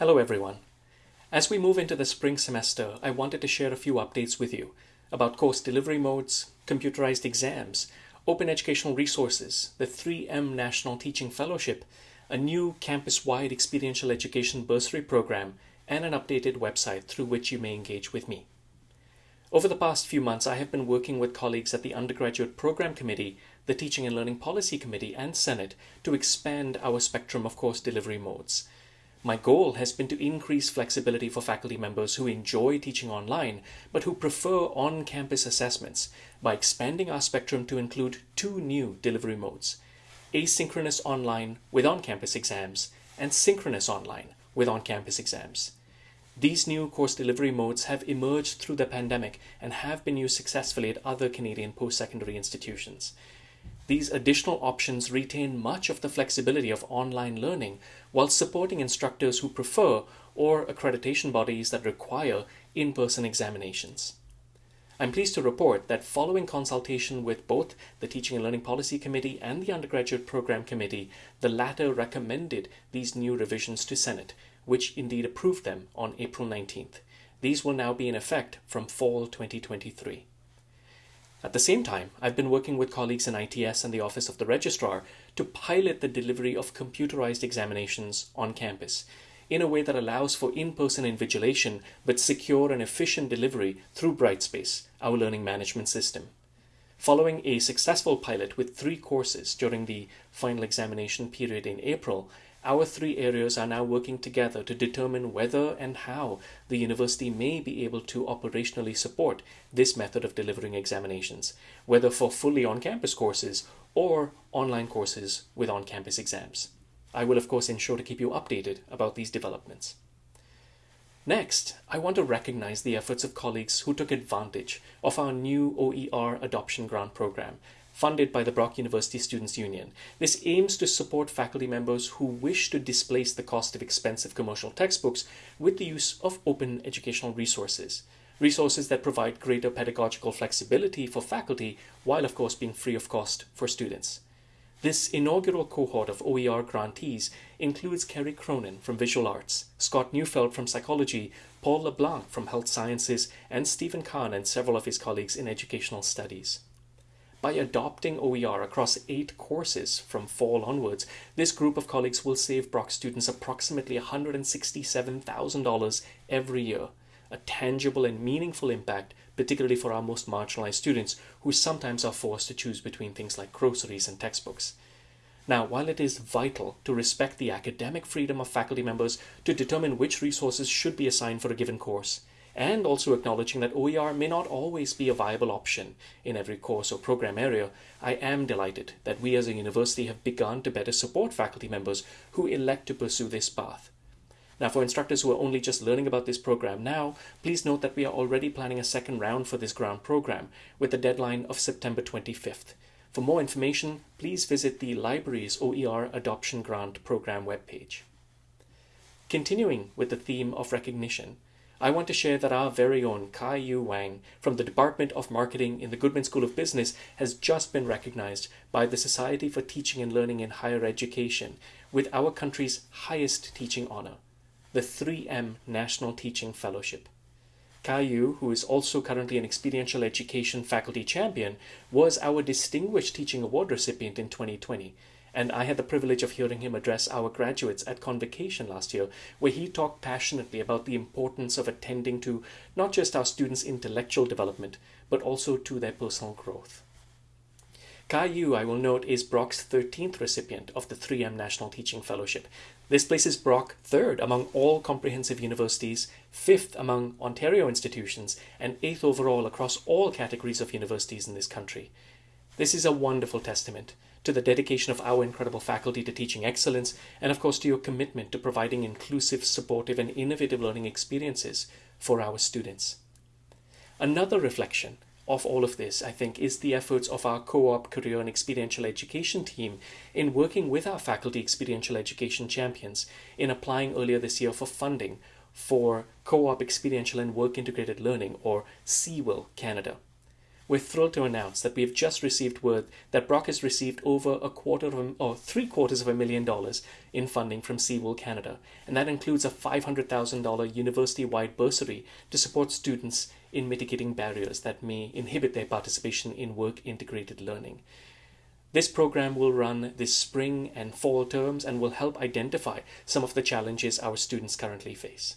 Hello everyone. As we move into the spring semester, I wanted to share a few updates with you about course delivery modes, computerized exams, open educational resources, the 3M National Teaching Fellowship, a new campus-wide experiential education bursary program, and an updated website through which you may engage with me. Over the past few months, I have been working with colleagues at the Undergraduate Program Committee, the Teaching and Learning Policy Committee, and Senate to expand our spectrum of course delivery modes. My goal has been to increase flexibility for faculty members who enjoy teaching online but who prefer on-campus assessments by expanding our spectrum to include two new delivery modes, asynchronous online with on-campus exams and synchronous online with on-campus exams. These new course delivery modes have emerged through the pandemic and have been used successfully at other Canadian post-secondary institutions. These additional options retain much of the flexibility of online learning while supporting instructors who prefer or accreditation bodies that require in-person examinations. I'm pleased to report that following consultation with both the Teaching and Learning Policy Committee and the Undergraduate Program Committee, the latter recommended these new revisions to Senate, which indeed approved them on April 19th. These will now be in effect from fall 2023. At the same time, I've been working with colleagues in ITS and the Office of the Registrar to pilot the delivery of computerized examinations on campus in a way that allows for in-person invigilation but secure and efficient delivery through Brightspace, our learning management system. Following a successful pilot with three courses during the final examination period in April, our three areas are now working together to determine whether and how the university may be able to operationally support this method of delivering examinations, whether for fully on-campus courses or online courses with on-campus exams. I will of course ensure to keep you updated about these developments. Next, I want to recognize the efforts of colleagues who took advantage of our new OER adoption grant program funded by the Brock University Students' Union. This aims to support faculty members who wish to displace the cost of expensive commercial textbooks with the use of open educational resources. Resources that provide greater pedagogical flexibility for faculty while of course being free of cost for students. This inaugural cohort of OER grantees includes Kerry Cronin from Visual Arts, Scott Neufeld from Psychology, Paul LeBlanc from Health Sciences, and Stephen Kahn and several of his colleagues in Educational Studies. By adopting OER across eight courses from fall onwards, this group of colleagues will save Brock students approximately $167,000 every year, a tangible and meaningful impact, particularly for our most marginalized students who sometimes are forced to choose between things like groceries and textbooks. Now, while it is vital to respect the academic freedom of faculty members to determine which resources should be assigned for a given course, and also acknowledging that OER may not always be a viable option in every course or program area, I am delighted that we as a university have begun to better support faculty members who elect to pursue this path. Now, for instructors who are only just learning about this program now, please note that we are already planning a second round for this grant program with a deadline of September 25th. For more information, please visit the library's OER Adoption Grant Program webpage. Continuing with the theme of recognition, I want to share that our very own Kai Yu Wang from the Department of Marketing in the Goodman School of Business has just been recognized by the Society for Teaching and Learning in Higher Education with our country's highest teaching honor, the 3M National Teaching Fellowship. Kai Yu, who is also currently an experiential education faculty champion, was our Distinguished Teaching Award recipient in 2020 and I had the privilege of hearing him address our graduates at Convocation last year, where he talked passionately about the importance of attending to not just our students' intellectual development, but also to their personal growth. Kai Yu, I will note, is Brock's 13th recipient of the 3M National Teaching Fellowship. This places Brock third among all comprehensive universities, fifth among Ontario institutions, and eighth overall across all categories of universities in this country. This is a wonderful testament to the dedication of our incredible faculty to teaching excellence, and of course to your commitment to providing inclusive, supportive, and innovative learning experiences for our students. Another reflection of all of this, I think, is the efforts of our co-op career and experiential education team in working with our faculty experiential education champions in applying earlier this year for funding for co-op experiential and work integrated learning or CEWIL Canada. We're thrilled to announce that we have just received word that Brock has received over a quarter of a, or three quarters of a million dollars in funding from CEWIL Canada, and that includes a $500,000 university wide bursary to support students in mitigating barriers that may inhibit their participation in work integrated learning. This program will run this spring and fall terms and will help identify some of the challenges our students currently face.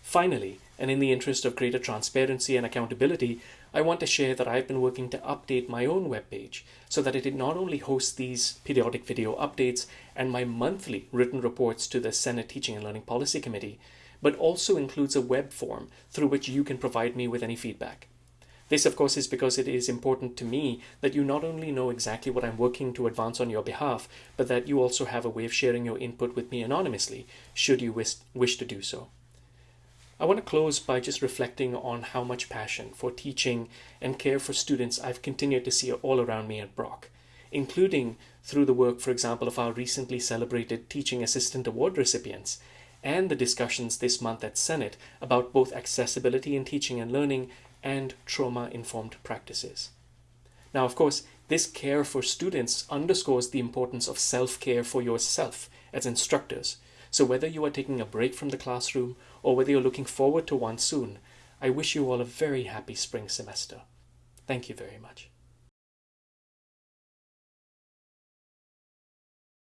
Finally, and in the interest of greater transparency and accountability, I want to share that I've been working to update my own webpage so that it not only hosts these periodic video updates and my monthly written reports to the Senate Teaching and Learning Policy Committee, but also includes a web form through which you can provide me with any feedback. This, of course, is because it is important to me that you not only know exactly what I'm working to advance on your behalf, but that you also have a way of sharing your input with me anonymously, should you wish, wish to do so. I want to close by just reflecting on how much passion for teaching and care for students I've continued to see all around me at Brock, including through the work, for example, of our recently celebrated Teaching Assistant Award recipients and the discussions this month at Senate about both accessibility in teaching and learning and trauma informed practices. Now, of course, this care for students underscores the importance of self care for yourself as instructors so whether you are taking a break from the classroom or whether you're looking forward to one soon, I wish you all a very happy spring semester. Thank you very much.